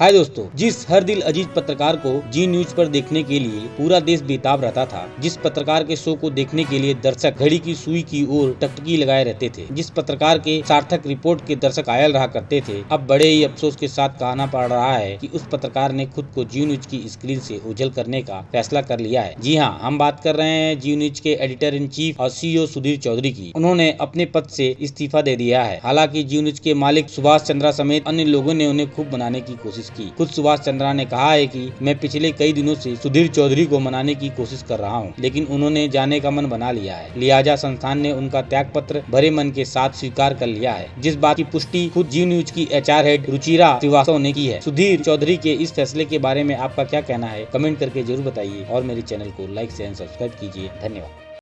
हाय दोस्तों, जिस हर दिल अज़ीज़ पत्रकार को जी न्यूज़ पर देखने के लिए पूरा देश बेताब रहता था, जिस पत्रकार के शो को देखने के लिए दर्शक घड़ी की सुई की ओर टकटकी लगाए रहते थे, जिस पत्रकार के सार्थक रिपोर्ट के दर्शक आयल रहा करते थे, अब बड़े ही अफसोस के साथ कहना पड़ रहा है कि उस पत्रकार ने खुद को जी न्यूज़ की स्क्रीन से ओझल करने का फैसला कर लिया है। जी हाँ हम बात कर रहे हैं जी न्यूज़ के एडिटर इन चीफ और सीईओ सुधीर चौधरी की। उन्होंने अपने पद से इस्तीफा दे दिया है। हालाँकि जी न्यूज़ के मालिक सुभाष चंद्रा समेत अन्य लोगों ने उन्हें खूब बनाने की कोशिश कोशिश की। खुद सुभाष चंद्रा ने कहा है कि मैं पिछले कई दिनों से सुधीर चौधरी को मनाने की कोशिश कर रहा हूँ, लेकिन उन्होंने जाने का मन बना लिया है। लिहाजा संस्थान ने उनका त्याग पत्र भरे मन के साथ स्वीकार कर लिया है। जिस बात की पुष्टि खुद जी न्यूज़ की एचआर हेड रुचिरा श्रीवास्तव ने की है सुधीर चौधरी के इस फैसले के बारे में आपका क्या कहना है कमेंट करके ज़रूर बताइए और मेरे चैनल को लाइक शेयर सब्सक्राइब कीजिए। धन्यवाद।